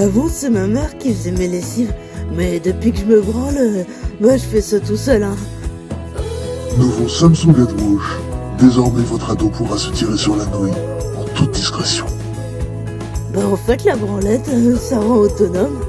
Avant, c'est ma mère qui faisait mes lessives. Mais depuis que je me branle, moi je fais ça tout seul, hein. Nouveau Samsung Headwash. Désormais, votre ado pourra se tirer sur la nouille en toute discrétion. Bah en fait, la branlette, euh, ça rend autonome.